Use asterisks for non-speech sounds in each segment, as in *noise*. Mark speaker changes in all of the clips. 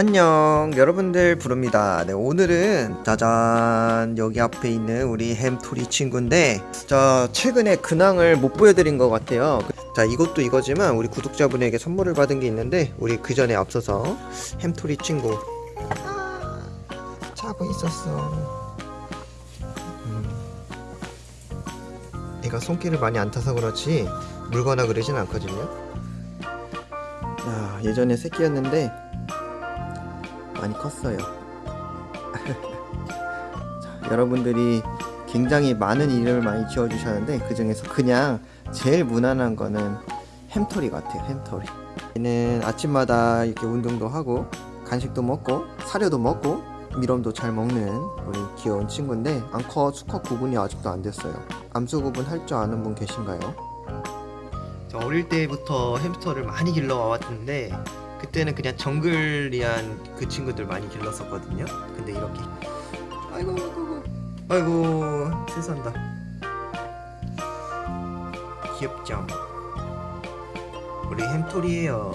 Speaker 1: 안녕. 여러분들 부릅니다. 네 오늘은 짜잔. 여기 앞에 있는 우리 햄토리 친구인데 자 최근에 근황을 못 보여드린 것 같아요. 자 이것도 이거지만 우리 구독자분에게 선물을 받은 게 있는데 우리 그 전에 앞서서 햄토리 친구. 아, 자고 있었어. 음. 얘가 손길을 많이 안 타서 그렇지 물거나 그러진 않거든요. 아, 예전에 새끼였는데 많이 컸어요. *laughs* 자, 여러분들이 굉장히 많은 이름을 많이 지어주셨는데 그 중에서 그냥 제일 무난한 거는 햄토리 같아요. 햄토리. 얘는 아침마다 이렇게 운동도 하고 간식도 먹고 사료도 먹고 미럼도 잘 먹는 우리 귀여운 친구인데 암컷 수컷 구분이 아직도 안 됐어요. 암수 구분 할 줄 아는 분 계신가요? 저 어릴 때부터 햄스터를 많이 길러 와왔는데 그때는 그냥 정글리한 그 친구들 많이 길렀었거든요. 근데 이렇게. 아이고 아이고 아이고. 세산다. 귀엽죠? 우리 햄토리예요.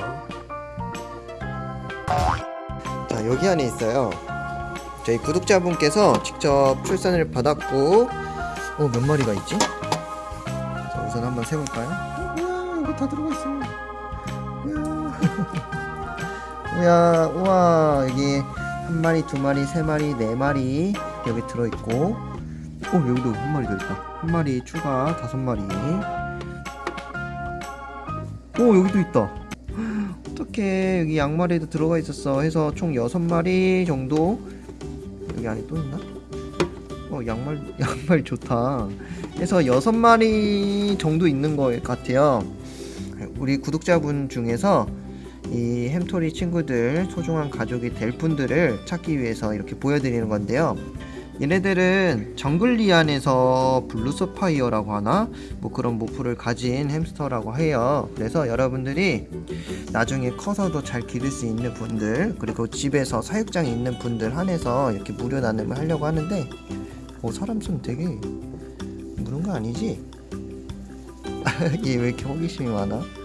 Speaker 1: 자 여기 안에 있어요. 저희 구독자분께서 직접 출산을 받았고 어 몇 마리가 있지? 자 우선 한번 세볼까요? 우와 여기 다 들어가 있어 *laughs* 우야 우와. 여기 한 마리 두 마리 세 마리 네 마리 여기 들어있고. 어 여기도 한 마리 더 있다. 한 마리 추가 다섯 마리. 오 여기도 있다. 어떻게 여기 양마리도 들어가 있었어. 해서 총 여섯 마리 정도. 여기 안에 또 있나? 어 양말 *laughs* 양말 좋다. 해서 여섯 마리 정도 있는 것 같아요. 우리 구독자분 중에서 이 햄토리 친구들 소중한 가족이 될 분들을 찾기 위해서 이렇게 보여드리는 건데요 얘네들은 정글리안에서 blue sapphire라고 하나 뭐 그런 morph를 가진 햄스터라고 해요 그래서 여러분들이 나중에 커서도 잘 기를 수 있는 분들 그리고 집에서 사육장에 있는 분들 한해서 이렇게 무료 나눔을 하려고 하는데 어 사람 손 되게 무는 거 아니지? *laughs* 얘 왜 이렇게 호기심이 많아?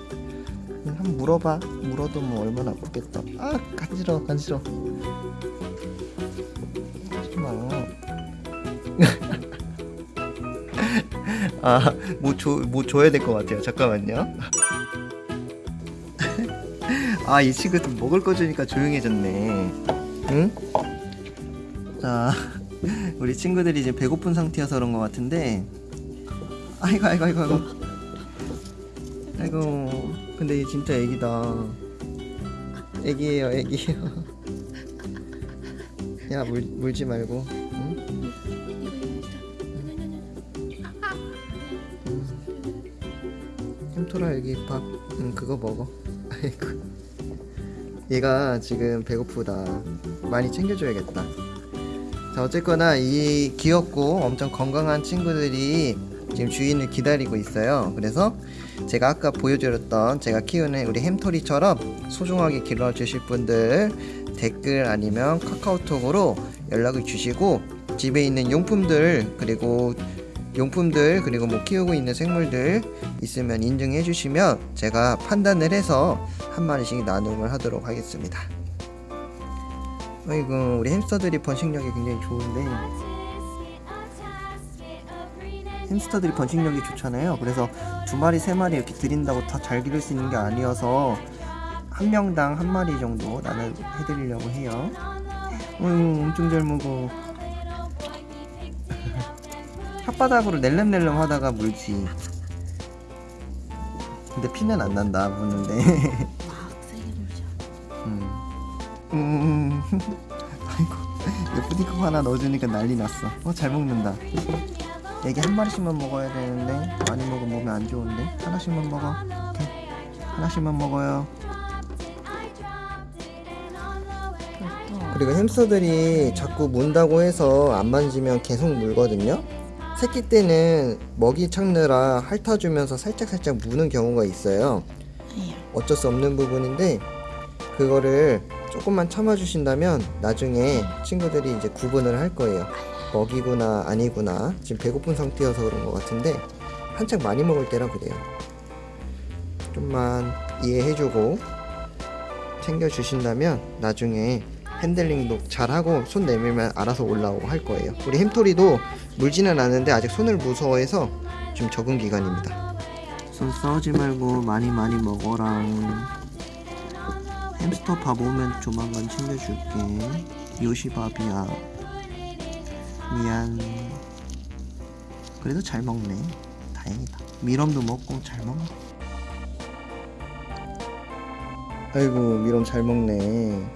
Speaker 1: 한번 물어봐. 물어도 뭐 얼마나 아프겠다. 아 간지러 간지러 하지마. *laughs* 아뭐 줘, 뭐 줘야 될 것 같아요. 잠깐만요. *laughs* 아 이 친구 좀 먹을 거 주니까 조용해졌네. 응? 자 우리 친구들이 이제 배고픈 상태여서 그런 것 같은데. 아이고 아이고 아이고 아이고 아이고 근데 얘 진짜 애기다. 애기예요 애기예요. *laughs* 야 물, 물지 말고. 응? 햄토라 여기 밥 응, 그거 먹어. *laughs* 아이고. 얘가 지금 배고프다. 많이 챙겨줘야겠다. 자 어쨌거나 이 귀엽고 엄청 건강한 친구들이 지금 주인을 기다리고 있어요. 그래서 제가 아까 보여드렸던 제가 키우는 우리 햄토리처럼 소중하게 길러주실 분들 댓글 아니면 카카오톡으로 연락을 주시고 집에 있는 용품들 그리고 용품들 그리고 뭐 키우고 있는 생물들 있으면 인증해 주시면 제가 판단을 해서 한 마리씩 나눔을 하도록 하겠습니다. 아이고 우리 햄스터들이 번식력이 굉장히 좋은데 햄스터들이 번식력이 좋잖아요. 그래서 두 마리 세 마리 이렇게 드린다고 다 잘 기를 수 있는 게 아니어서 한 명당 한 마리 정도 나는 해드리려고 해요. 어휴 엄청 잘 먹어. *laughs* 혓바닥으로 낼름낼름 하다가 물지. 근데 피는 안 난다 무는데. *laughs* 음. 음. *laughs* 아이고 푸딩컵 하나 넣어주니까 난리 났어. 어잘 먹는다 애기 한 마리씩만 먹어야 되는데 많이 먹으면 몸에 안 좋은데 하나씩만 먹어. 오케이. 하나씩만 먹어요. 그리고 햄스터들이 자꾸 문다고 해서 안 만지면 계속 물거든요. 새끼 때는 먹이 찾느라 핥아주면서 살짝살짝 무는 경우가 있어요. 어쩔 수 없는 부분인데 그거를 조금만 참아주신다면 나중에 친구들이 이제 구분을 할 거예요 먹이구나 아니구나 지금 배고픈 상태여서 그런 것 같은데 한창 많이 먹을 때라 그래요 좀만 이해해주고 챙겨주신다면 나중에 핸들링도 잘하고 손 내밀면 알아서 올라오고 할 거예요. 우리 햄토리도 물지는 않는데 아직 손을 무서워해서 좀 적응 기간입니다. 손 싸우지 말고 많이 많이 먹어랑 햄스터 밥 오면 조만간 챙겨줄게. 요시밥이야. 미안. 그래도 잘 먹네. 다행이다. 미럼도 먹고 잘 먹네. 아이고 미럼 잘 먹네.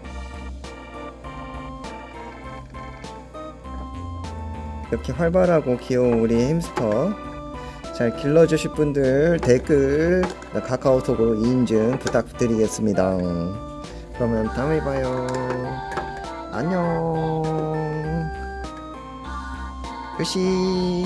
Speaker 1: 이렇게 활발하고 귀여운 우리 햄스터 잘 길러주실 분들 댓글 카카오톡으로 인증 부탁드리겠습니다. 그러면 다음에 봐요. 안녕. 요시.